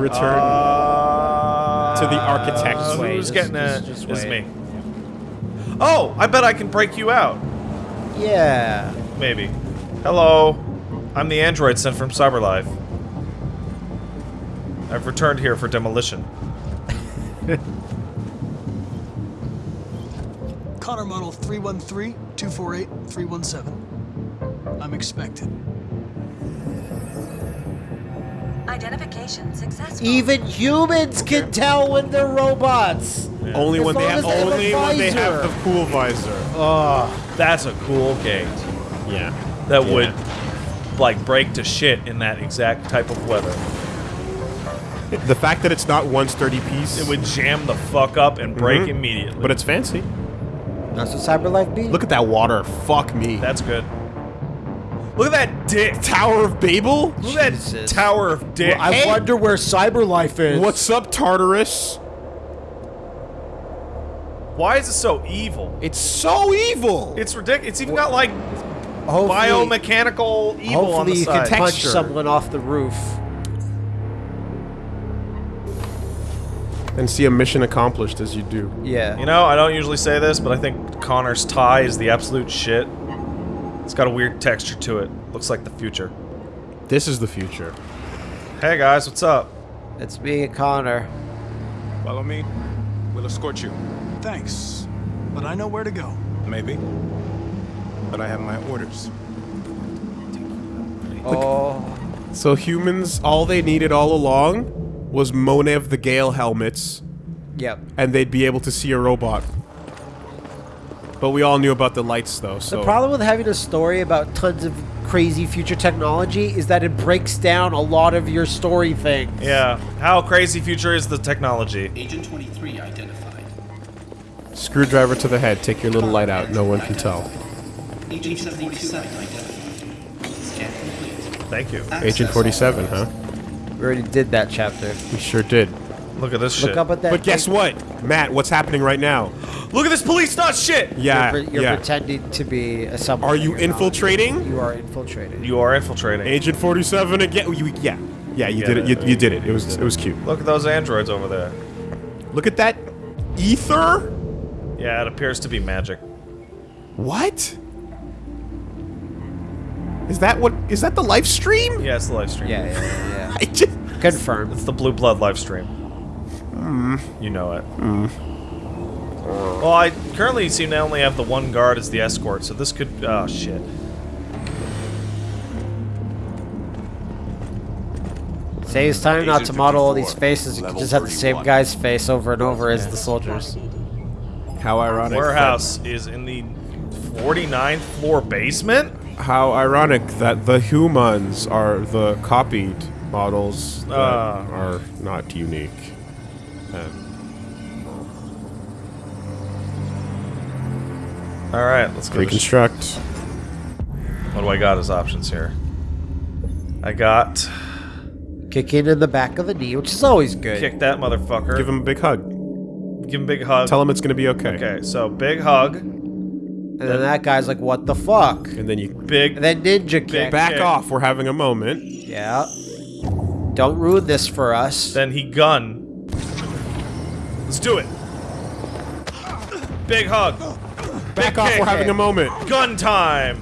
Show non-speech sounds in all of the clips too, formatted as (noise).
Return Uh, to the architect's who's ways. getting a? Just- just Is me. Oh, I bet I can break you out. Yeah. Maybe. Hello. I'm the android sent from CyberLife. I've returned here for demolition. Connor model 313-248-317. I'm expected. Identification successful. Even humans can tell when they're robots. Only As when they have as they have only when they have the cool visor. Oh, that's a cool gate. Yeah. That Yeah. would, like, break to shit in that exact type of weather. The fact that it's not one sturdy piece, It would jam the fuck up and break Mhm. immediately. but it's fancy. That's what CyberLife be. Look at that water. Fuck me. That's good. Look at that dick. Tower of Babel? Look at that Jesus. tower of dick. I Hey. wonder where CyberLife is. What's up, Tartarus? Why is it so evil? It's so evil. It's ridiculous. It's even got like hopefully, biomechanical evil on hopefully the you can side. punch Texture. someone off the roof. and see a mission accomplished as you do. Yeah. You know, I don't usually say this, but I think Connor's tie is the absolute shit. It's got a weird texture to it. Looks like the future. This is the future. Hey guys, what's up? It's me and Connor. Follow me. We'll escort you. Thanks. But I know where to go. Maybe. But I have my orders. Oh. So humans, all they needed all along was Monev the Gale helmets, Yep. and they'd be able to see a robot. But we all knew about the lights, though. So The problem with having a story about tons of crazy future technology is that it breaks down a lot of your story things. Yeah, how crazy future is the technology? Agent 23 identified. screwdriver to the head. Take your little light out. No one can tell. Agent 47 identified. Scan complete. Thank you. Agent 47, huh? We already did that chapter. We sure did. Look at this Look shit. up at that. But guess thing. what, Matt? What's happening right now? Look at this police not shit! Yeah, You're, pre- you're yeah. pretending to be a someone. Are you you're not. infiltrating? You are infiltrating. You are infiltrating. Agent 47 again. Oh, you, yeah, yeah. You Yeah, did it. You, you did it. It was it was cute. Look at those androids over there. Look at that ether. Yeah, it appears to be magic. What? Is that what? Is that the live stream? Yeah, it's the live stream. yeah, yeah, yeah. (laughs) I just. yeah. Confirmed. It's the Blue Blood live stream. Hmm. You know it. Well, I currently seem to only have the one guard as the escort, so this could. Oh, shit. Saves time not to model all these faces. You can just have the same guy's face over and over as the soldiers. How ironic. Warehouse is in the 49th floor basement? How ironic that the humans are the copied models that Ah. are not unique. Um, Alright, let's go. reconstruct. What do I got as options here? I got. Kicking in the back of the knee, which is always good. Kick that motherfucker. Give him a big hug. Give him a big hug. Tell him it's gonna be okay. Okay, so big hug. And then that guy's like, "What the fuck?" And then you Big. And then ninja kick. back kick. off. We're having a moment. Yeah. Don't ruin this for us. Then he gun. Let's do it. Big hug. Back Big off. kick. We're having a moment. Gun time.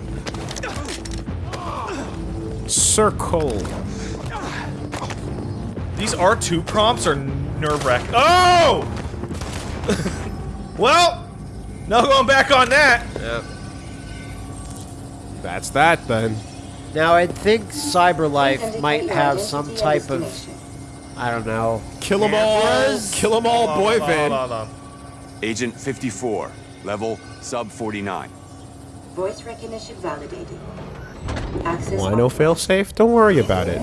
Circle. These R2 prompts are nerve wracking. Oh! (laughs) well, no going back on that. That's that then. Now I think CyberLife might have some type of, I don't know. Kill 'em all. Cameras? Kill 'em all, Hold boy on, hold van. on, on. Agent 54. Level sub 49. Voice recognition validated. Access Wino failsafe? Don't worry about it.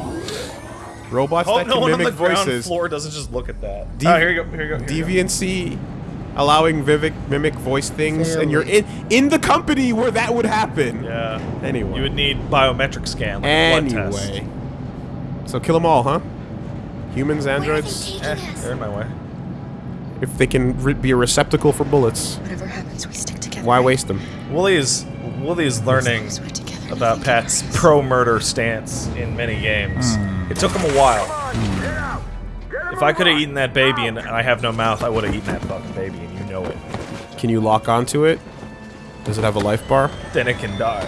Robots Hope that no can one on the mimic ground voices. floor doesn't just look at that. Dev- oh, here you go. Here you go. Here you go. Deviancy allowing Vivek mimic voice things, and you're in in the company where that would happen. Yeah. Anyway. You would need biometric scan. Like a blood test. Anyway. So kill them all, huh? Humans, androids, Eh, they're in my way. if they can re- be a receptacle for bullets, Whatever happens, we stick together. why waste them? Wooly is Wooly is learning As long as we're together, about Pat's pro murder stance in many games. It took him a while. If I could have eaten that baby and I have no mouth, I would have eaten that fucking baby, and you know it. Can you lock onto it? Does it have a life bar? Then it can die.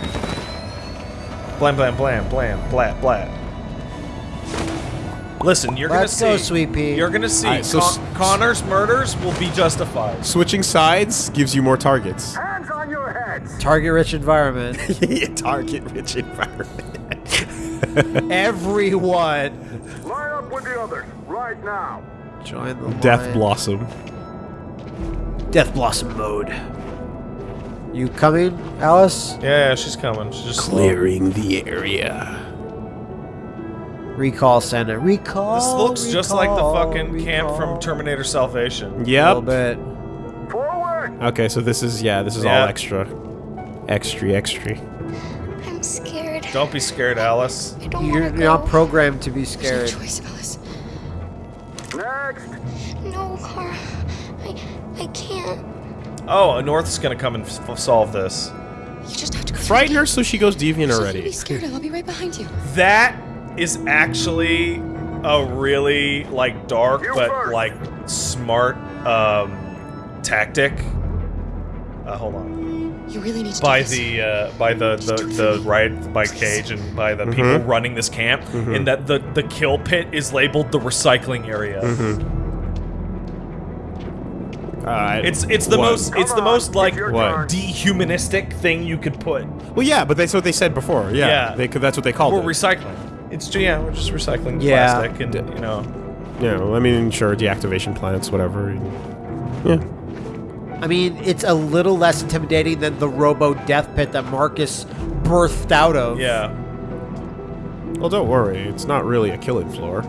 Blam, blam, blam, blam, blat, blat. Listen, you're Let's gonna go, see. Sweet Pea. You're gonna see. Alright, so Con- Connor's murders will be justified. Switching sides gives you more targets. Hands on your heads! Target-rich environment. Target rich environment. (laughs) (laughs) Everyone Line up with the others, right now. join the Death line. Blossom. Death Blossom mode. You coming, Alice? Yeah, yeah, she's coming. She's just slow. Clearing the area. Recall center. Recall. This looks just like the recall, fucking camp from. Terminator Salvation. Yep. A little Yep. bit. Forward! Okay, so this is yeah, this is Yeah. all extra. Extra, extra. I'm scared. Don't be scared, Alice. I don't You're want to not programmed to be There's no scared. choice, Alice. Next! No, Kara. I, I can't. Oh, North's gonna come and f- solve this. You just have to go. Frighten her so she goes deviant So you already. be scared. I'll be right behind you. That is actually a really like dark but like smart um tactic. Uh, hold on. You really need to By the uh, by the the, the right by Cage and by the people running this camp, in that the the kill pit is labeled the recycling area. Mm -hmm. Alright. It's it's the What? most it's the most like What? dehumanistic thing you could put. Well, yeah, but that's what they said before. Yeah, Yeah. They could, that's what they called We're it. recycling. It's yeah, we're just recycling Yeah. plastic and you know. yeah, well, I mean, sure, deactivation plants, whatever. Yeah. I mean, it's a little less intimidating than the Robo Death Pit that Marcus birthed out of. Yeah. Well, don't worry. It's not really a killing floor.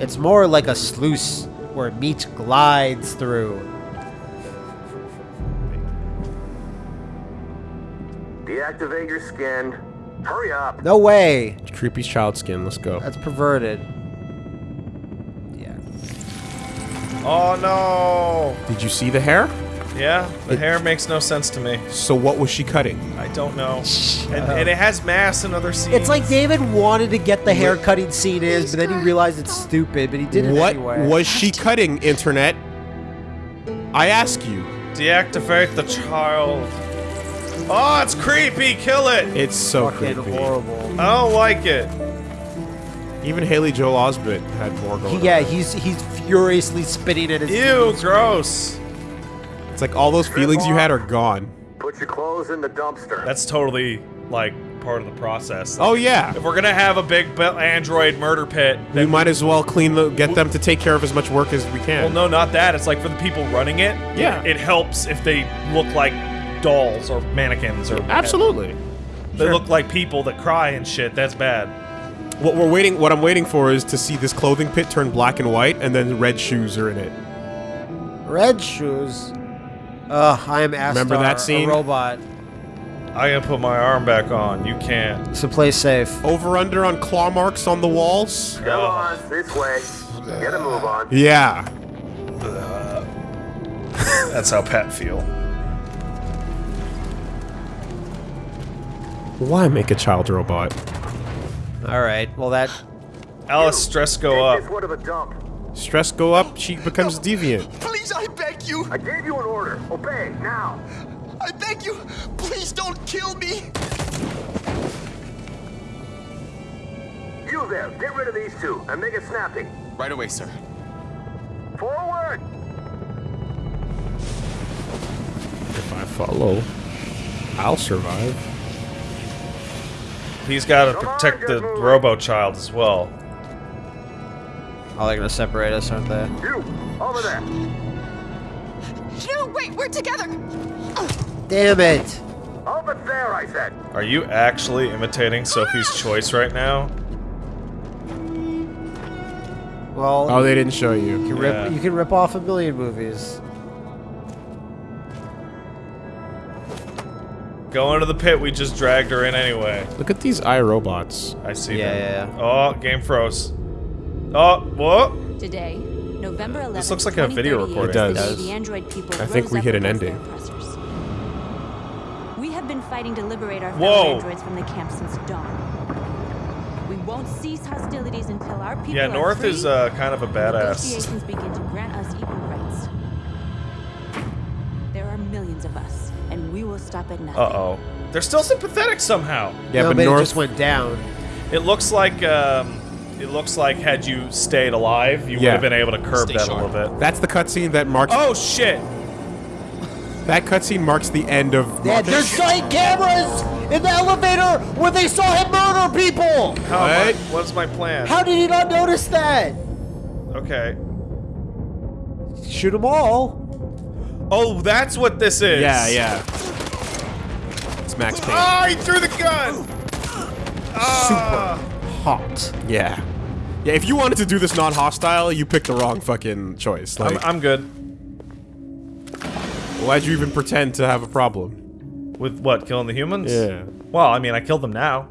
It's more like a sluice where meat glides through. Deactivate your skin. Hurry up! No way. Creepy child skin. Let's go. That's perverted. Yeah. Oh no. Did you see the hair? Yeah, the hair makes no sense to me. So what was she cutting? I don't know. And, and it has mass in other scenes. It's like David wanted to get the hair cutting scene is, but then he realized it's stupid, but he did it What anyway. was she (laughs) cutting, Internet? I ask you. deactivate the child. Oh, it's creepy. Kill it. It's so fucking creepy. horrible? I don't like it. Even Haley Joel Osment had more going He- yeah, on. he's he's furiously spitting at his Ew, TV screen. gross. It's like all those feelings you had are gone. Put your clothes in the dumpster. That's totally like part of the process. Oh yeah. If we're gonna have a big be- android murder pit, We then might as well clean the get them to take care of as much work as we can. Well, no, not that. It's like for the people running it. Yeah. It helps if they look like dolls or mannequins or Absolutely. They look like people that cry and shit. That's bad. What we're waiting what I'm waiting for is to see this clothing pit turn black and white and then red shoes are in it. Red shoes. Ugh, I am Astar, Remember that scene? a robot. I gotta put my arm back on. You can't. So play safe. Over under on claw marks on the walls? Come on, this way. Get a move on. Yeah. (laughs) That's how Pat feel. Why make a child robot? All right. Well, that Alice, stress go up. of a dump. Stress go up, she becomes deviant. Please, I beg you. I gave you an order. Obey, now. I beg you. Please don't kill me. You there, get rid of these two and make it snappy. Right away, sir. Forward! If I follow, I'll survive. He's got to Come protect the. Robo Child as well. oh, they're gonna separate us, aren't they? You, over there. No, wait, we're together. Damn it! Over there, I said. Are you actually imitating Sophie's ah! Choice right now? Well, Oh, they didn't show you. you, can Yeah. rip, you can rip off a million movies. Go into the pit. We just dragged her in anyway. Look at these iRobots. I see Yeah, them. yeah, Oh, game froze. Oh, what? Today, November 11th, This looks like a video 2038, recording. It does. the android people I think we hit an ending. oppressors. We have been fighting to liberate our Whoa. fellow androids from the camp since dawn. We won't cease hostilities until our people Yeah, are North free is uh, kind of a badass. Negotiations begin to grant us equal rights. Stop at nothing. Uh oh. They're still sympathetic somehow. Yeah, no, but but it North just went down. It looks like um, it looks like had you stayed alive, you would have been able to curb Stay that sharp. a little bit. That's the cutscene that marks. Oh shit! That cutscene marks the end of. Yeah, Marcus. there's giant cameras in the elevator where they saw him murder people. How am I- What? what's my plan? How did he not notice that? okay. Shoot them all. Oh, that's what this is. Yeah, yeah. It's Max Payne. Oh, he threw the gun. Ah. Hot. Yeah. Yeah, if you wanted to do this non-hostile, you picked the wrong fucking choice. I'm, I'm good. why'd you even pretend to have a problem? With what? Killing the humans? Yeah. Well, I mean, I killed them now.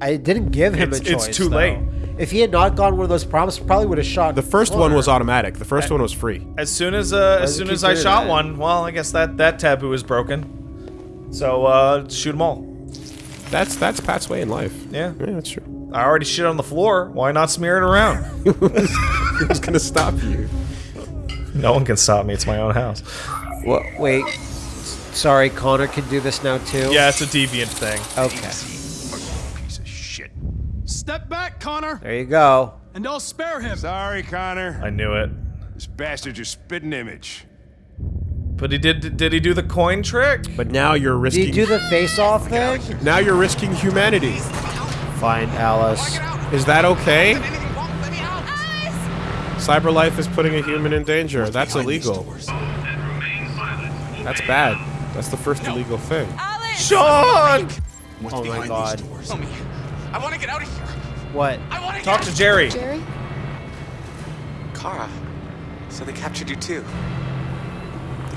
I didn't give him It's- a it's too though. late. If he had not gone one of those prompts, probably would have shot. The first one was automatic. The first one was free. As soon as uh, as soon as I shot that? one, well, I guess that that taboo is broken. So uh, shoot them all. That's that's Pat's way in life. Yeah. Yeah, that's true. I already shit on the floor. Why not smear it around? (laughs) Who's gonna stop you? no one can stop me. It's my own house. What? Wait. Sorry, Connor can do this now too. Yeah, it's a deviant thing. Okay. Piece of shit. Step back, Connor, There you go. and I'll spare him. Sorry, Connor. I knew it. This bastard's your spitting image. But he did. Did he do the coin trick? But now you're risking. Did risking. you do the face-off thing? now you're risking humanity. Fine, Alice. Is that okay? Cyberlife is putting a human in danger. That's illegal. That's bad. That's the first illegal thing. Sean, Oh my god. Tell me. I want to get out of here. What? I want to talk to Jerry. Jerry? Kara. So they captured you too.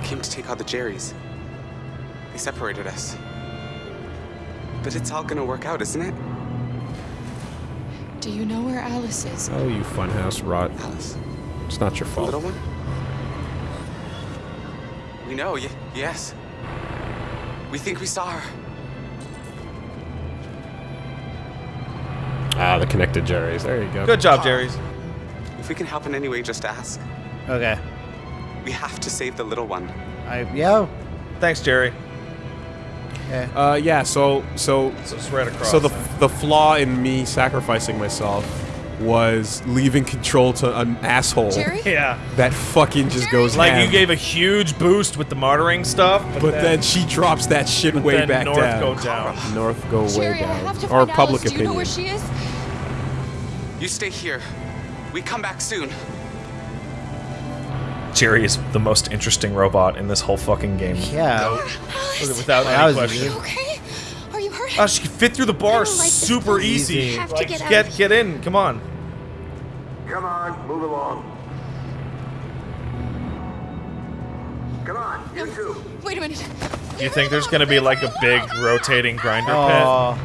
They came to take out the Jerrys. They separated us. But it's all gonna work out, isn't it? Do you know where Alice is? Oh, you funhouse rot. Alice, It's not your the fault. little one? We know, y- yes. We think we saw her. Ah, the connected Jerry's. There you go. Good job, Jerry's. If we can help in any way, just ask. Okay. We have to save the little one. I yeah. Thanks, Jerry. Uh, yeah. So, so, So it's right across. so the huh? the flaw in me sacrificing myself was leaving control to an asshole Jerry? yeah. that fucking just goes Like ham. you gave a huge boost with the martyring stuff, but, But then she drops that shit way then back North down. go down. North go way Jerry, I down. have to or find public Alice. Do you know opinion. where she is? You stay here. We come back soon. Jerry is the most interesting robot in this whole fucking game. Yeah. Alice, Without That any was question. easy. okay? Are you hurt? Oh, she can fit through the I bars like super easy. Easy. Have to Like, get out. get get in. Come on. Come on, move along. Come on, you two. Wait a minute. Do you think there's gonna be like a big rotating grinder Oh,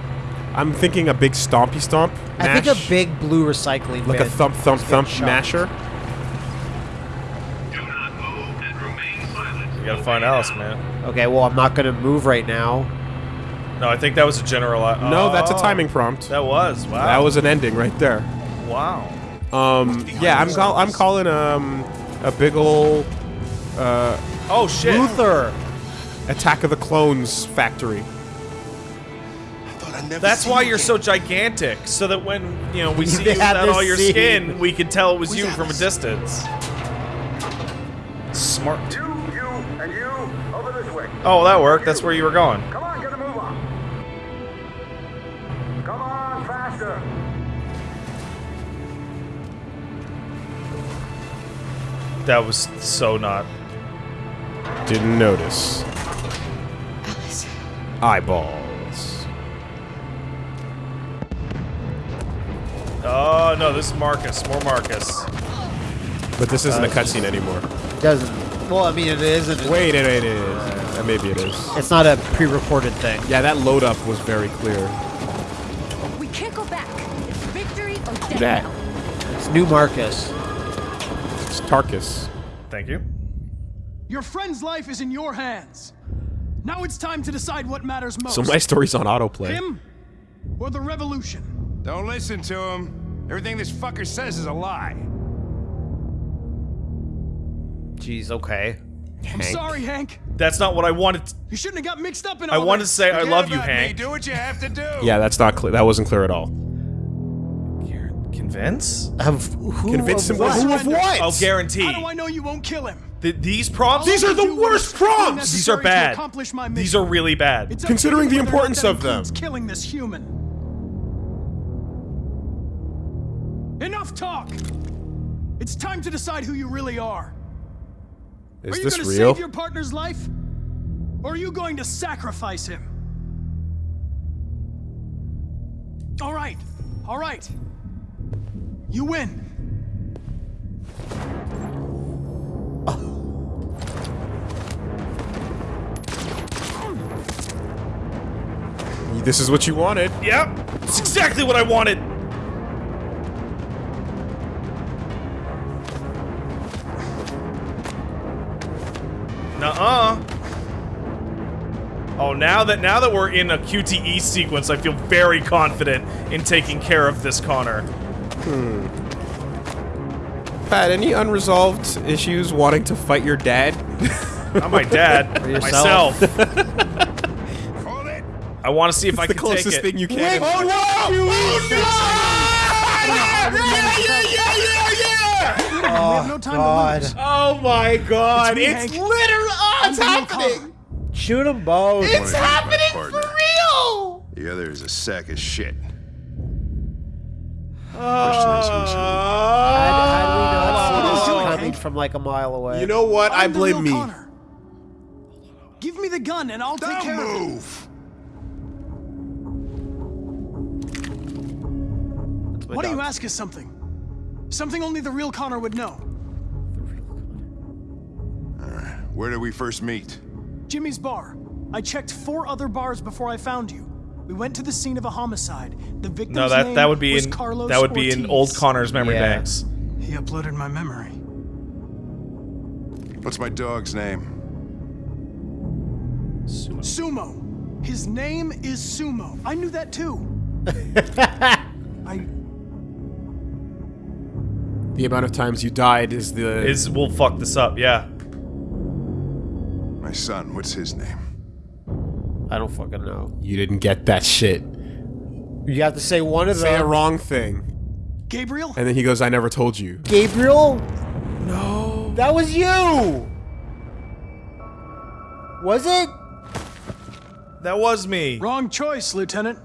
I'm thinking a big stompy stomp. I think a big blue recycling like a bin thump thump is getting thump shot. masher. Gotta find Alice, man. Okay, well I'm not gonna move right now. No, I think that was a general. No, that's a Oh, timing prompt. That was. Wow. That was an ending right there. Wow. Um, yeah, I'm call I'm calling um a big ol' uh Oh shit. Luther. Attack of the Clones factory. That's why you're so gigantic, so that when you know we (laughs) see you had without all your scene. skin, we can tell it was you from a distance. Smart. You, Oh, that worked. That's where you were going. Come on, get a move on. Come on, faster. That was so not. Didn't notice. Alice. Eyeballs. Oh no, this is Marcus. More Marcus. But this isn't a uh, cutscene anymore. Doesn't. Well, I mean it isn't. Wait, it, it is. Uh, maybe it is. It's not a pre-recorded thing. Yeah, that load up was very clear. We can't go back. It's victory or death. Look at that. It's new Marcus. It's Tarkus. Thank you. Your friend's life is in your hands. Now it's time to decide what matters most. So my story's on autoplay. Him or the revolution? Don't listen to him. Everything this fucker says is a lie. Jeez, okay. I'm sorry, Hank. That's not what I wanted. To, You shouldn't have got mixed up in all I all wanted to this. say I love you, about me. Hank. Do what you have to do. (laughs) Yeah, that's not clear. That wasn't clear at all. Convince? Of who? Convince of him what? who of what? I'll guarantee. How do I know you won't kill him? Th- these prompts. These are the worst what's prompts! These are bad. These are really bad. It's up to Considering you the whether or importance that of them. Killing this human. Enough talk. It's time to decide who you really are. Is are you this going to real? save your partner's life, or are you going to sacrifice him? All right, all right. You win. This is what you wanted. Yep. It's exactly what I wanted. Nuh-uh. Oh, now that now that we're in a QTE sequence, I feel very confident in taking care of this Connor. Hmm. Pat, any unresolved issues wanting to fight your dad? Not my dad, (laughs) yourself. myself. (laughs) Hold it. I want to see if I the can closest take it. thing you can. Oh, oh, no! (laughs) Oh, we have no time God. to lose. Oh my god! It's It's, literally oh, it's happening! Shoot them both. It's happening for real! The other is a sack of shit. How, how do we not see this Oh. coming from like a mile away? You know what? I I'm the blame me. Connor. Give me the gun and I'll take Don't care of it. move. That's Why don't you ask us something? Something only the real Connor would know. Where did we first meet? Jimmy's bar. I checked four other bars before I found you. We went to the scene of a homicide. The victim's No, that name that would be was in Carlos that would be in old Connor's memory Yeah. banks. He uploaded my memory. What's my dog's name? Sumo. His name is Sumo. I knew that too. (laughs) I The amount of times you died is the Is we'll fuck this up, yeah. My son. What's his name? I don't fucking know. you didn't get that shit. You have to say one of Say a wrong thing, Gabriel? and then he goes, "I never told you." Gabriel? No. That was you. Was it? That was me. Wrong choice, Lieutenant.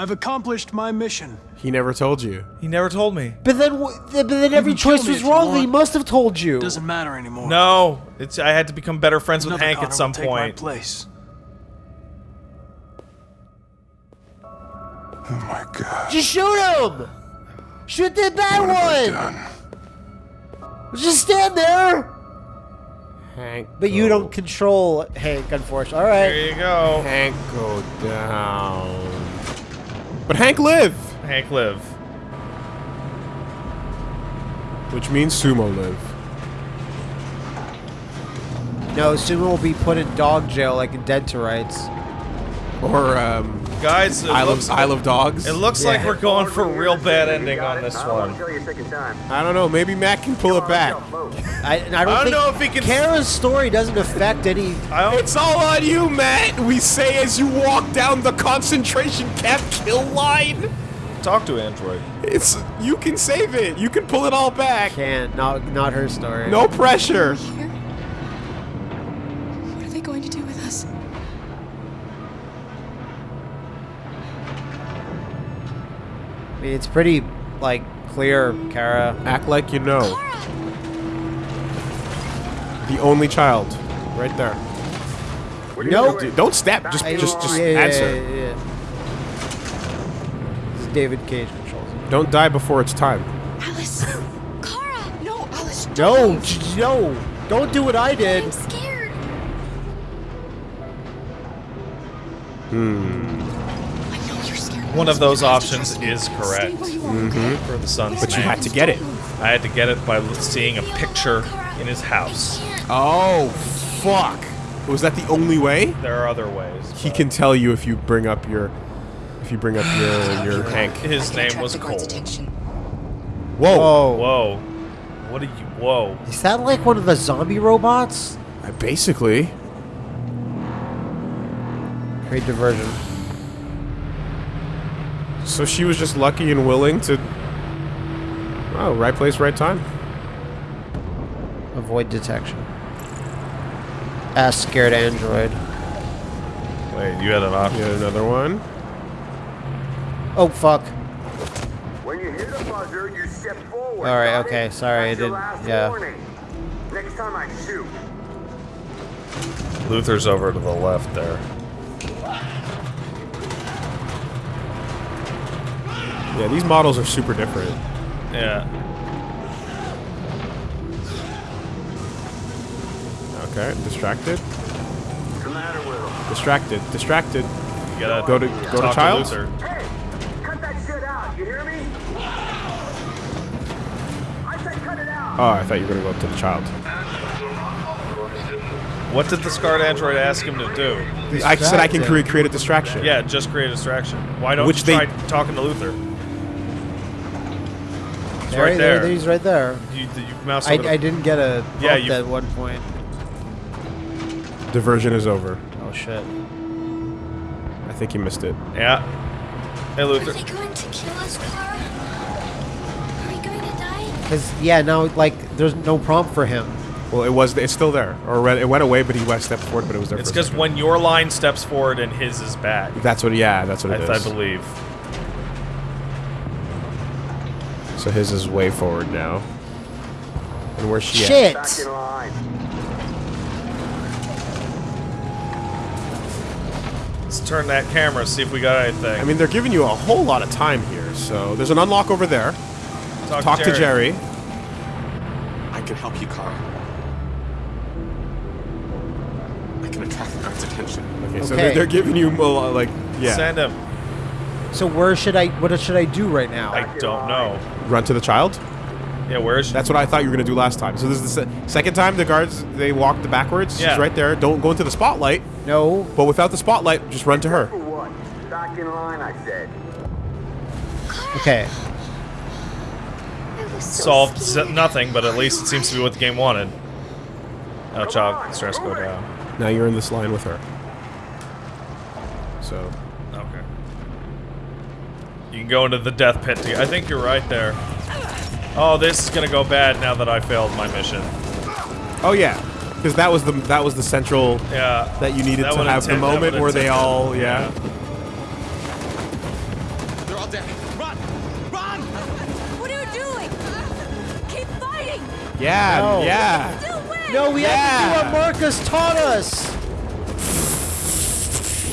I've accomplished my mission. He never told you. He never told me. But then, but then every choice was wrong. He must have told you. Doesn't matter anymore. No, it's I had to become better friends with Hank Connor at some will take my place. Oh my god. Just shoot him. Shoot the bad What have I one. done? Just stand there. Hank, But you don't control Hank, unfortunately. All right. There you go. Hank, go down. But Hank live, Hank live. which means Sumo live. No, Sumo will be put in dog jail like in Dead to Rights. Or um, Guys, it Isle looks, of Isle of Dogs. it looks like we're going for a real bad ending on this I'll one. you a second time. I don't know. Maybe Matt can pull it back. I, I don't, I don't think know if he can- Kara's story doesn't affect any. I don't, It's all on you, Matt. We say as you walk down the concentration camp kill line. talk to Android. It's you can save it. You can pull it all back. Can't. Not not her story. No pressure. Here? What are they going to do with us? I mean, it's pretty like clear, Kara. Act like you know. The only child, right there. No. D- Don't step. Just, I- just, just yeah, yeah, answer. yeah, yeah. This is David Cage controls. Don't die before it's time. Alice! (laughs) Kara! No, Alice! No, drive. j- no, don't do what I did. I'm scared. Hmm. One of those options is correct Stay where you are, okay? for the son's But you name. had to get it. I had to get it by seeing a picture in his house. Oh, fuck. Was that the only way? There are other ways. He can tell you if you bring up your, if if you bring up your your (sighs) Hank. His name was Cole. Whoa. Whoa. Whoa. What are you? Whoa. Is that like one of the zombie robots? Uh, Basically. Great diversion. So she was just lucky and willing to. Oh, right place, right time. Avoid detection. Ask scared android. Wait, you had an option. You had another one. Oh fuck. When you hear the buzzer, you step forward. All right. Okay. it? Sorry, I That's your didn't. last Yeah. warning. Next time I shoot. Luther's over to the left there. Yeah, these models are super different. Yeah. Okay, distracted. What's the matter with him? Distracted. Distracted. You gotta Go to go to child. Luther. Hey, cut that shit out. You hear me? I said cut it out. Oh, I thought you were gonna go up to the child. What did the scarred android ask him to do? I said I can create create a distraction. Yeah, just create a distraction. Why don't Which you they- try talking to Luther? He's There- right there. He's right there. You, you mouse I, I didn't get a Yeah, yeah, you- at one point. Diversion is over. Oh shit. I think you missed it. Yeah. Hey, Luther. Are Luther. they going to kill us, Kara? Are we going to die? Cause yeah, now like there's no prompt for him. Well, it was. It's still there, or it went away, but he went stepped forward, but it was there. It's for a because when your line steps forward and his is back. That's what. Yeah, that's what I, it I is. believe. So his is way forward now. And where's she Shit. Back in line. Let's turn that camera, see if we got anything. I mean, they're giving you a whole lot of time here. So there's an unlock over there. talk, Talk to Jerry. I can help you, Kara. I can attract the guard's attention. Okay, so they're, they're giving you a lot, like yeah. Send him. So where should I? What should I do right now? I don't know. Run to the child. Yeah, where is she? That's what I thought you were gonna do last time. So this is the se- second time the guards they walked backwards. Yeah. She's right there. Don't go into the spotlight. no. But without the spotlight, just run to her. Back in line, I said. Okay. So Solved nothing, but at least it seems to be what the game wanted. Oh, child, stress go down. Now you're in this line with her. So Okay. You can go into the death pit. To, I think you're right there. Oh, this is gonna go bad now that I failed my mission. Oh yeah, because that was the that was the central Yeah. that you needed That to would've the moment where they all yeah. They're all dead. Run! Run! What are you doing? Keep fighting! Yeah, No. yeah. No, we have to do what Marcus taught us.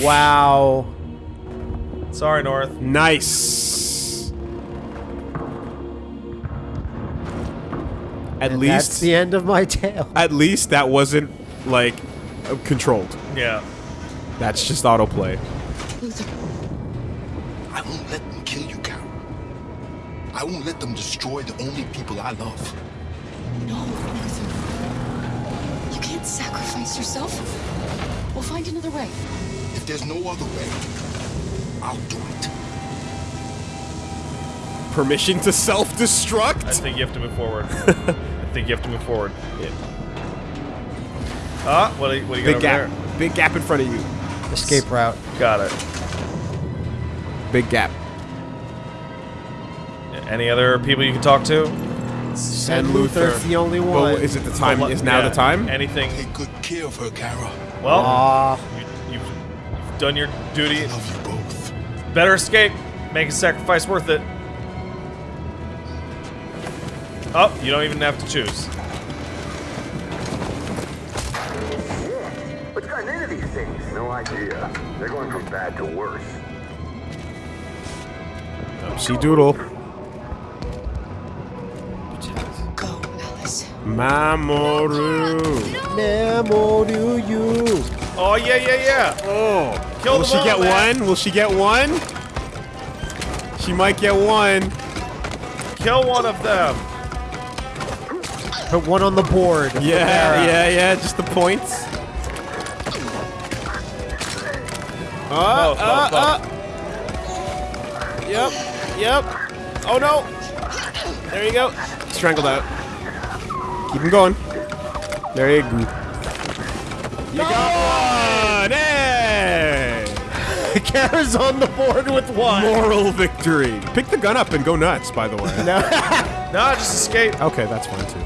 Wow. Sorry, North. Nice. At And least that's the end of my (laughs) tale. at least that wasn't like uh, controlled. Yeah. That's just autoplay. I won't let them kill you, Kara. I won't let them destroy the only people I love. No, Luther. You can't sacrifice yourself. We'll find another way. If there's no other way, I'll do it. Permission to self-destruct? I think you have to move forward. (laughs) I think you have to move forward. Ah, what do you, what do you got Big over gap. there? Big gap in front of you. Escape route. Got it. Big gap. Any other people you can talk to? Send Luther. It's the only one. Well, is it the time? Is now Yeah, the time? Anything? Take good care of her, Kara. Well, Aw. you, you've, you've done your duty. Better escape. Make a sacrifice worth it. Oh, you don't even have to choose. What's gotten into these things? No idea. They're going from bad to worse. She doodle. Go, Alice. Mamoru. Memo to you. Oh yeah, yeah, yeah. Oh. Kill Will she all, get man. one? Will she get one? She might get one. Kill one of them. Put one on the board. Yeah, Kara. yeah, yeah. Just the points. Uh, Oh, uh, oh, uh. Yep. Yep. Oh no. There you go. Strangled out. Keep him going. There you go. You got one! Hey! Kara's on the board with one. Moral victory. Pick the gun up and go nuts, by the way. (laughs) No. No, just escape. Okay, that's fine too.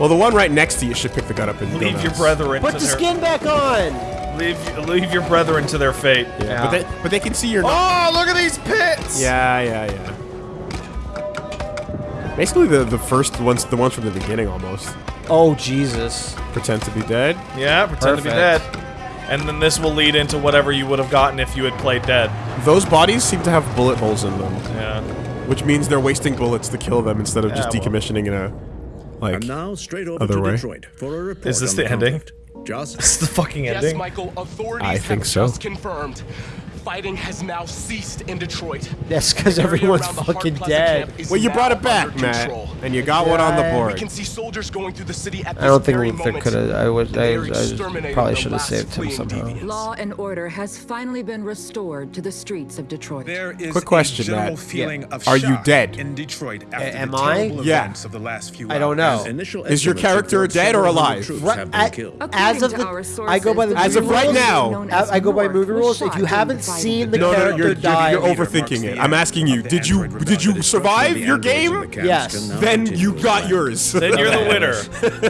Well, the one right next to you should pick the gun up and go Leave your nuts. brethren Put to the their skin back on. leave leave your brethren to their fate. Yeah, but they but they can see you're. Oh, look at these pits! Yeah, yeah, yeah. Basically, the the first ones, the ones from the beginning, almost Oh Jesus. pretend to be dead. Yeah, pretend to be dead. And then this will lead into whatever you would have gotten if you had played dead. Those bodies seem to have bullet holes in them. Yeah. Which means they're wasting bullets to kill them instead of just Yeah, well. decommissioning in a like And now straight over other to way. Detroit for a report Is this on the ending? conflict. Just (laughs) This is the fucking ending? Yes, ending. Michael, authorities I think have so. just confirmed. Fighting has now ceased in Detroit. That's because everyone's around the Hart fucking dead. Well, you brought it back, under Matt, and you got one on the Yeah. We board. can see soldiers going through the city at this I don't think very Luther moment. could have. I would. I, I probably should have saved him somehow. deviants. Law and order has finally been restored to the streets of Detroit. There is Quick question, a general Matt. feeling of Are you shock dead? in Detroit after am the I? terrible Yeah. events of the last few I don't know. Initial Is your estimates character report dead or alive? Right, been at- killed. as of the, I go by the As of right now. I, go by North movie rules. If you haven't the fighting. Seen the No, no, character you're, you're, you're overthinking it. I'm asking you. Did you did you survive your game? Yes. Then you got yours. Then you're the winner.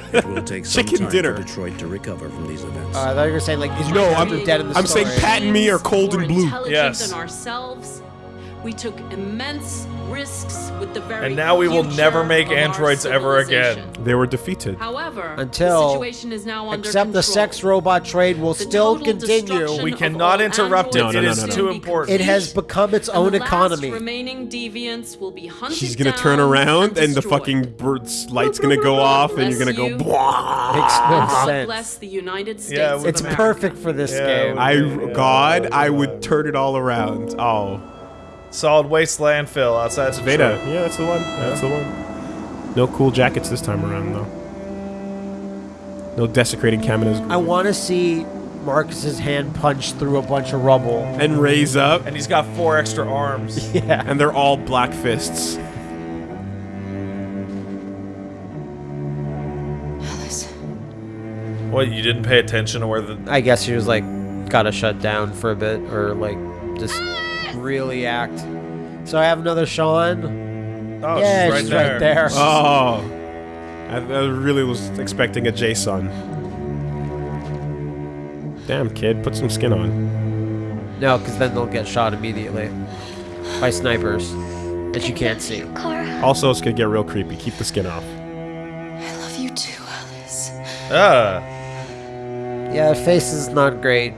(laughs) It will take some Chicken time dinner. for Detroit to recover from these events. Uh, I thought you were saying like, is No, I'm- dead in the I'm saying story? Pat and me are cold and blue. Yes. than ourselves. We took immense risks with the very And now we will never make androids ever again. They were defeated. However, Until the situation is now under Except the sex robot trade will The still continue. We cannot interrupt it. androids No, no, It is no, no, too no. important. It has become its and own the last economy. remaining deviants will be hunted She's gonna turn around and the fucking bird's light's gonna go off and you're gonna go. Bless you. Blah. Makes no sense. bless the United States. Yeah, It's America. perfect for this Yeah, game. I Yeah. God, I would turn it all around. Oh, Solid waste landfill outside Detroit. Veda. Yeah, that's the one. That's the one. No cool jackets this time around though. No desecrating cameras I want to see Marcus's hand punch through a bunch of rubble. and raise up, And he's got four extra arms. (laughs) Yeah. and they're all black fists. Alice. What, you didn't pay attention to where the... I guess he was like, gotta shut down for a bit, or like, just really act. So I have another Sean. Oh, yeah, she's right she's there. right there. Oh, I, I really was expecting a Jason. Damn kid, put some skin on. No, because then they'll get shot immediately by snipers that you can't see. Also, it's gonna get real creepy. Keep the skin off. I love you too, Alice. Ah. Yeah, face is not great.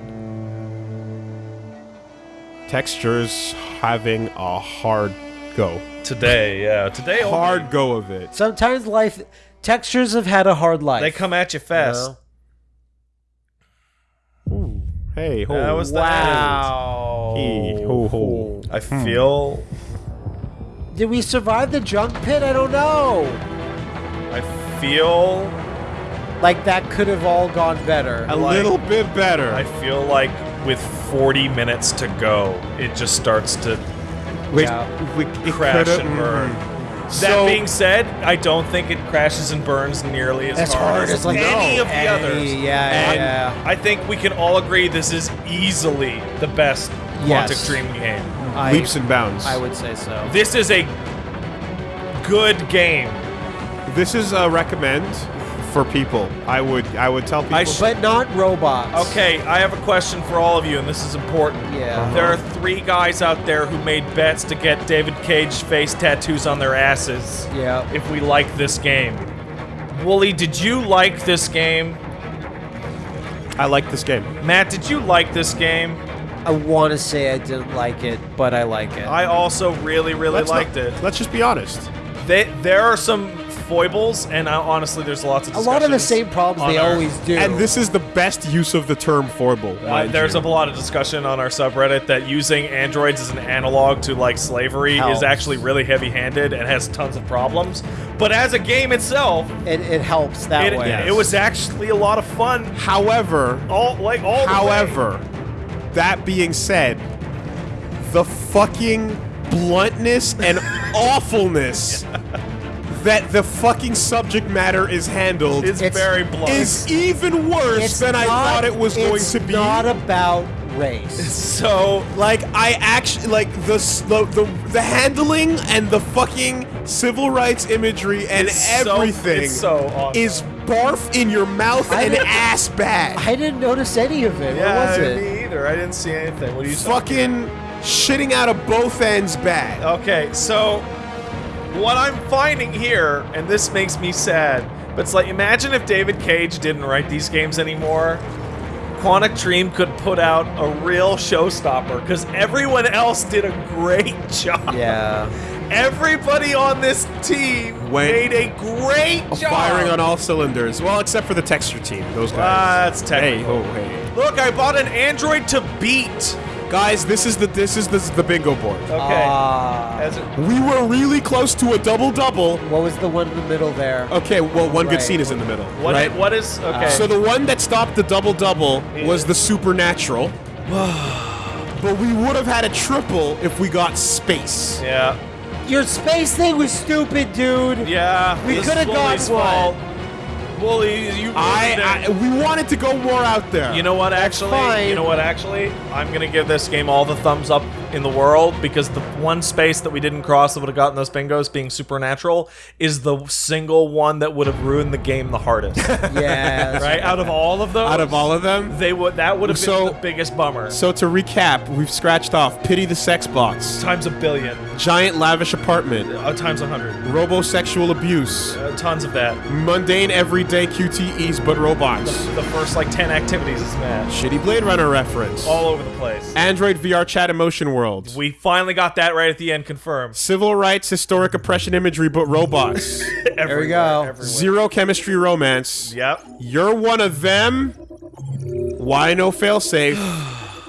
Textures having a hard go. Today, yeah. Today only. Hard go of it. Sometimes life textures have had a hard life. They come at you fast. Ooh. Hey, ho. That was the wow. Hey, ho, ho. I hmm. feel... Did we survive the junk pit? I don't know. I feel... Like that could have all gone better. A like- little bit better. I feel like with 40 minutes to go, it just starts to Wait, Yeah. we, it crash and burn. mm. That So- being said, I don't think it crashes and burns nearly as As hard, hard as as, like, any no, of the any- others. yeah, And yeah. I think we can all agree this is easily the best Yes. Quantic Dream game. I, leaps and bounds. I would say so. This is a good game. This is a recommend for people. I would I would tell people. I sh- But not robots. Okay, I have a question for all of you, and this is important. Yeah. Uh-huh. There are three guys out there who made bets to get David Cage face tattoos on their asses. Yeah. If we like this game. Wooly, did you like this game? I like this game. Matt, did you like this game? I want to say I didn't like it, but I like it. I also really, really Let's liked not- it. Let's just be honest. They, there are some foibles, and I, honestly, there's lots of a lot of the same problems they our- always do. And this is the best use of the term foible. Uh, there's you. a lot of discussion on our subreddit that using androids as an analog to like slavery Helps. is actually really heavy-handed and has tons of problems. But as a game itself, it, it helps that it, way. it was actually a lot of fun. However, All like all. the however, that being said, the fucking bluntness and (laughs) awfulness that the fucking subject matter is handled It's, very blunt. is even worse It's than I not- thought it was going to be. It's not about race. (laughs) so like I actually like the, s- the the the handling and the fucking civil rights imagery and It's so- everything it's so on is barf in your mouth I and didn't- ass bad. I didn't notice any of it. yeah, what was it? me either. I didn't see anything. What are you fucking shitting out of both ends bad. Okay, so what I'm finding here, and this makes me sad, but it's like imagine if David Cage didn't write these games anymore. Quantic Dream could put out a real showstopper because everyone else did a great (laughs) job. Yeah. Everybody on this team Went- made a great job. Firing on all cylinders. Well, except for the texture team. Those guys. Ah, that's hey, technical. oh, hey. Look, I bought an Android to beat. Guys, this is the this is the, the bingo board. Okay. Ah. We were really close to a double double. what was the one in the middle there? Okay, well, one good scene is in the middle, what, right? what is okay? So the one that stopped the double double was the supernatural. (sighs) but we would have had a triple if we got space. yeah, Your space thing was stupid, dude. yeah. We coulda is got Woolie's one. Woolie, you. I. I we wanted to go more out there. You know what? Actually, you know what? Actually, I'm gonna give this game all the thumbs up in the world because the one space that we didn't cross that would have gotten those bingos, being supernatural, is the single one that would have ruined the game the hardest. (laughs) Yeah. right? Out of all of those, out of all of them. they would that would have been So- the biggest bummer. So to recap, we've scratched off Pity the Sex Box, times a billion, Giant Lavish Apartment, uh, times a hundred, Robosexual Abuse, uh, tons of that. Mundane Everyday QTEs but Robots, The first like ten activities is mad, Shitty Blade Runner reference, all over the place. Android VR Chat Emotion World, We finally got that right at the end, confirmed. Civil Rights Historic Oppression Imagery but Robots, (laughs) There we go. Zero Chemistry Romance, Yep. You're One of Them, Why No Failsafe,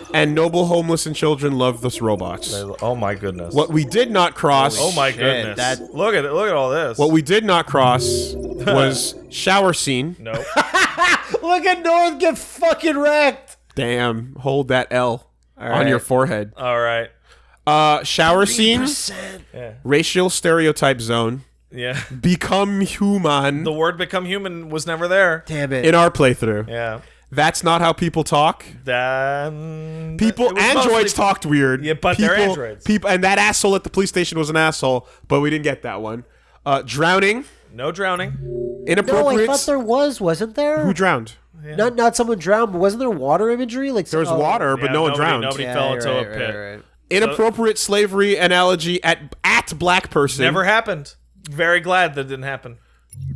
(sighs) and Noble Homeless and Children Love This Robots. Oh my goodness. What we did not cross. Oh my Shit, goodness. that- Look at it. Look at all this. What we did not cross (laughs) was shower scene. No. (laughs) Look at North get fucking wrecked. Damn, hold that L on right. your forehead. all right. Uh, shower scene, Yeah. racial stereotype zone, Yeah. become human The word become human was never there. Damn it. in our playthrough. Yeah. That's not how people talk. Then People, androids mostly- talked weird. Yeah, but people, they're androids. People, and that asshole at the police station was an asshole, but we didn't get that one. Uh, drowning, No drowning. Inappropriate. no, I inappropriate. thought there was, wasn't there? Who drowned? Not not someone drowned, but wasn't there water imagery? Like There was oh. water, but Yeah, no one nobody- drowned. Nobody Yeah, fell into right, a right, pit. right. Inappropriate slavery analogy at at black person. Never happened. Very glad that didn't happen.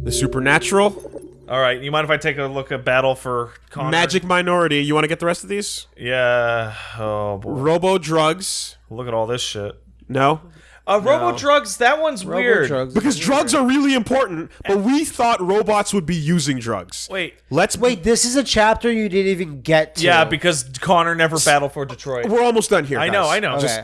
The supernatural, All right. You mind if I take a look at Battle for Connor? magic minority. You want to get the rest of these? Yeah. Oh boy. Robo drugs. Look at all this shit. No, Uh, Robo drugs. That one's Robo weird. drugs. because drugs are really important. But we thought robots would be using drugs. Wait. Let's Wait, this is a chapter you didn't even get to. Yeah, because Connor never battled for Detroit. We're almost done here. I know. I know. Okay. Just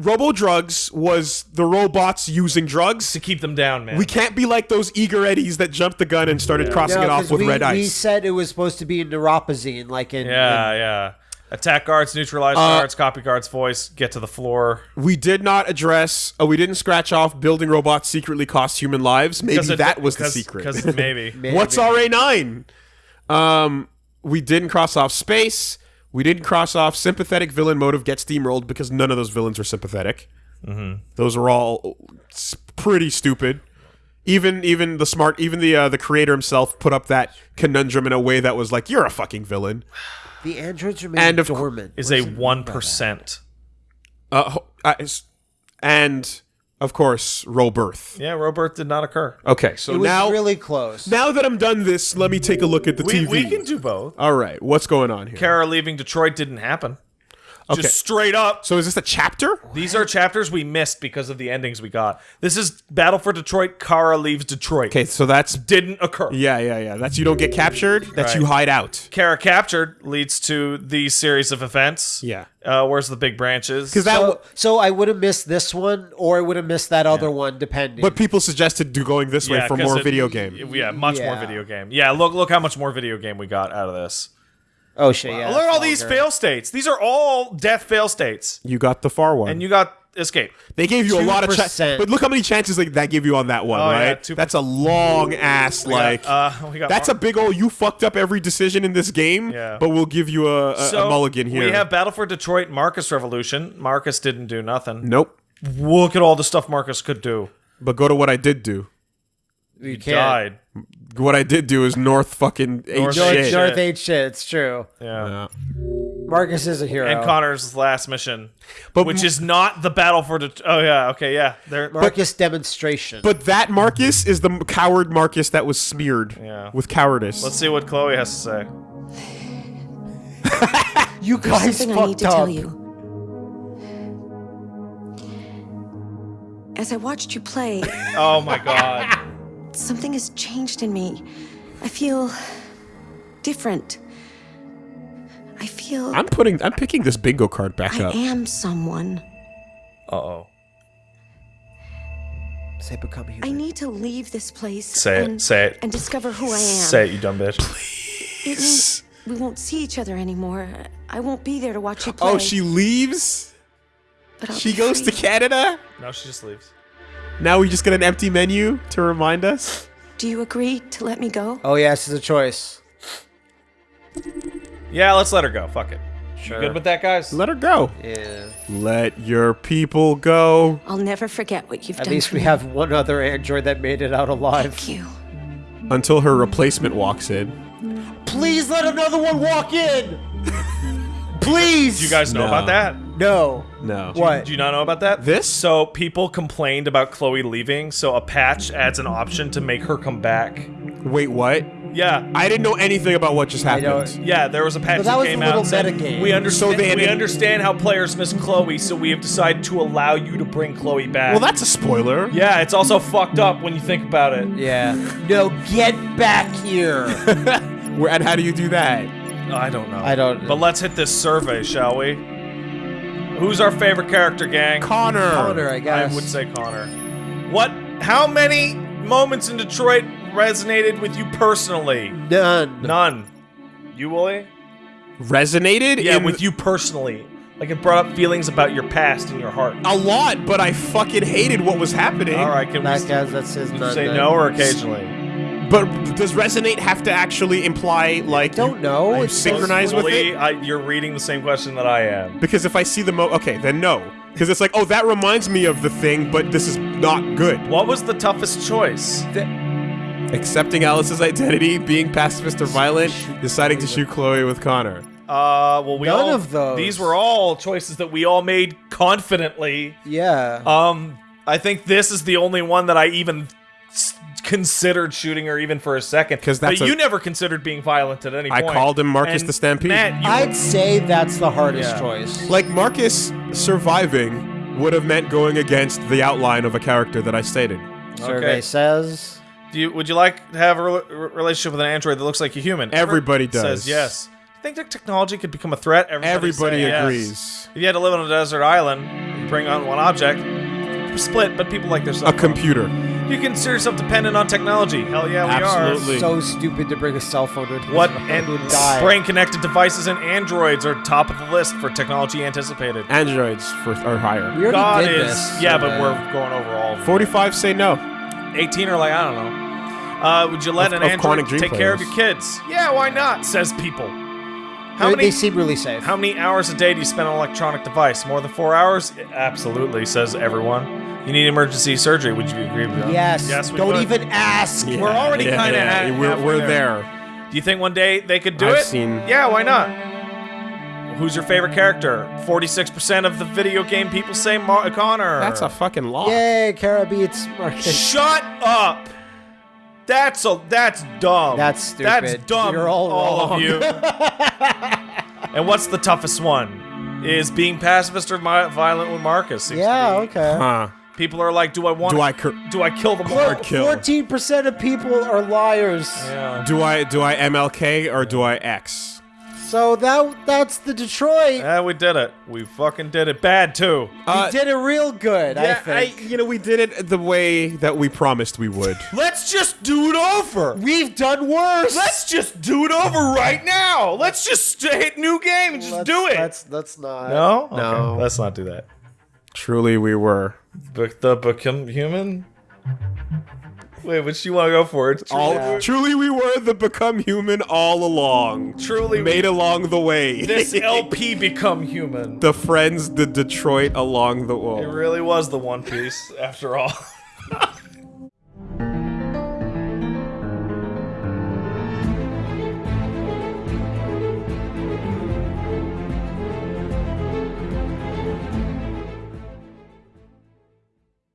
Robo drugs was the robots using drugs. to keep them down, man. We can't be like those eager eddies that jumped the gun and started crossing No, it off with we, red We ice. said it was supposed to be neuropazine, like in. Yeah, in- yeah. Attack guards, neutralize Uh, guards, copy guards voice, get to the floor. We did not address. Uh, we didn't scratch off building robots secretly cost human lives. Maybe it- that was the secret. (laughs) maybe. Maybe. What's RA nine? Um, we didn't cross off space. We didn't cross off sympathetic villain motive get steamrolled because none of those villains are sympathetic. Mm-hmm. Those are all pretty stupid. Even even the smart, even the uh, the creator himself put up that conundrum in a way that was like, "You're a fucking villain." The androids remain And of- dormant. Is a one percent. Uh, ho- uh, and of course, Robirth. Yeah, Robert did not occur. Okay, so it was now really close. now that I'm done this, let me take a look at the We, TV. we can do both. All right, what's going on here? Kara leaving Detroit didn't happen. Okay. Just straight up. So is this a chapter? These are chapters we missed because of the endings we got. This is Battle for Detroit. Kara leaves Detroit. Okay, so that's Didn't occur. yeah, yeah, yeah. That's you don't get captured. That's Right. you hide out. Kara captured leads to the series of events. Yeah. Uh, where's the big branches? Because that. so, so I would have missed this one, or I would have missed that other one, depending. but people suggested do going this way for more it- video game. Yeah, much more video game. Yeah, look look how much more video game we got out of this. Oh shit, yeah. look at all these fail states. These are all death fail states. You got the far one. And you got escape. They gave you a lot of chances, 2%. but look how many chances like that give you on that one, Oh, right? two- That's a long ass We got, like. uh, (laughs) we got that's Mar- a big old. You fucked up every decision in this game, Yeah. but we'll give you a, a, a mulligan here. we have Battle for Detroit, Marcus Revolution. Marcus didn't do nothing. nope. Look at all the stuff Marcus could do. But go to what I did do. You He can't. died. What I did do is North fucking eight North North, shit. shit. North ain't shit. It's true. Yeah. Yeah. Marcus is a hero. And Connor's last mission, But which is not the battle for Det- Oh yeah, okay, yeah. They're Marcus demonstration. But that Marcus is the coward Marcus that was smeared Yeah. with cowardice. Let's see what Chloe has to say. (laughs) you guys something I need fucked to up. tell you. As I watched you play, (laughs) Oh my god. Something has changed in me. I feel different. I feel I'm putting. I'm picking this bingo card back I up. I am someone. Uh oh. Say become human. I need to leave this place Say it, and, say it. and discover who I am. Say it, you dumb bitch. It means we won't see each other anymore. I won't be there to watch you play. Oh, she leaves. but She be goes to. Canada. No, she just leaves. Now we just get an empty menu to remind us. Do you agree to let me go? Oh yes, it's a choice. Yeah, let's let her go. Fuck it. Sure. You good with that, guys? Let her go. Yeah. Let your people go. I'll never forget what you've At done At least for we me. have one other android that made it out alive. Thank you. Until her replacement walks in. Please let another one walk in. (laughs) Please. Do you guys know No. about that? No. No. What? Do you not know about that? This? So people complained about Chloe leaving, so a patch adds an option to make her come back. Wait, what? Yeah. I didn't know anything about what just happened. Yeah, there was a patch But that that, was came a out little and said, metagame. we understand So they we didn't- understand how players miss Chloe, so we have decided to allow you to bring Chloe back. Well, that's a spoiler. yeah, it's also fucked up when you think about it. Yeah. No, get back here. (laughs) Where, and how do you do that? I don't know. I don't- But let's hit this survey, shall we? Who's our favorite character, gang? Connor. Connor, I guess. I would say Connor. What? How many moments in Detroit resonated with you personally? None. None. You, Woolie? Resonated? Yeah, in with you personally. Like it brought up feelings about your past and your heart. a lot, but I fucking hated what was happening. All right, can That we guys, that's his you none. say then. no or occasionally? But does resonate have to actually imply like Don't you- know. you It's synchronize with Woolie, it? I, you're reading the same question that I am. Because if I see the mo, okay, then no. Because it's like, oh, that reminds me of the thing, but this is not good. What was the toughest choice? Accepting Alice's identity, being pacifist or violent, deciding to shoot Chloe with Connor. Uh, well, we None all of those. these were all choices that we all made confidently. Yeah. Um, I think this is the only one that I even s- considered shooting her even for a second. 'Cause that's but a- you never considered being violent at any I point. I called him Marcus And the Stampede. Matt, I'd say that's the hardest Yeah. choice. Like Marcus surviving would have meant going against the outline of a character that I stated. Survey Okay. says. Do you, would you like to have a re- relationship with an android that looks like a human? Everybody Says does. yes. You think that technology could become a threat? Everybody, Everybody say yes. agrees. If you had to live on a desert island, you bring on one object, split, but people like their A stuff. computer. You consider yourself dependent on technology. Hell yeah, we Absolutely. So stupid to bring a cell phone into What this and would die. brain-connected devices and androids are top of the list for technology anticipated. Androids for, are higher. We already God did is this. yeah, so but that- we're going over all. of them. 45 say no. 18 are like I don't know. Uh, would you let Of- an of android Quantic Dream take care of your kids? Yeah, why not? Says people. How many they seem really safe. How many hours a day do you spend on an electronic device? More than four hours? Absolutely, says everyone. You need emergency surgery. Would you agree with that? yes. Yes, we Don't would. even ask. We're already Yeah, kind of yeah, we're, we're there. Do you think one day they could do I've it? seen- Yeah, why not? Who's your favorite character? 46% of the video game people say Mar- Connor. That's a fucking law. Yay, Kara beats Marcus. Shut up. That's a that's dumb. That's That's stupid. dumb. You're all of wrong. you. (laughs) and what's the toughest one? Is being pacifist or violent with Marcus? seems to Yeah, be. okay. Huh. People are like, do I want? Do I cur- do I kill them all? Hard kill. Fourteen percent of people are liars. Yeah. Do I do I MLK or do I X? So that that's the Detroit. Yeah, we did it. We fucking did it. Bad too. we uh, did it real good. I Yeah, think. you know, we did it the way that we promised we would. (laughs) Let's just do it over. We've done worse. Let's just do it over right now. Let's just hit new game and just Let's- do it. Let's let's not. no, No. Okay, Let's not do that. Truly, we were. Be- the become human. Wait, which do you want to go for? It's truly, All, truly, we were the become human all along. Truly, made along the way. this (laughs) LP become human. the friends, the Detroit along the wall. It really was the One Piece, after all. (laughs)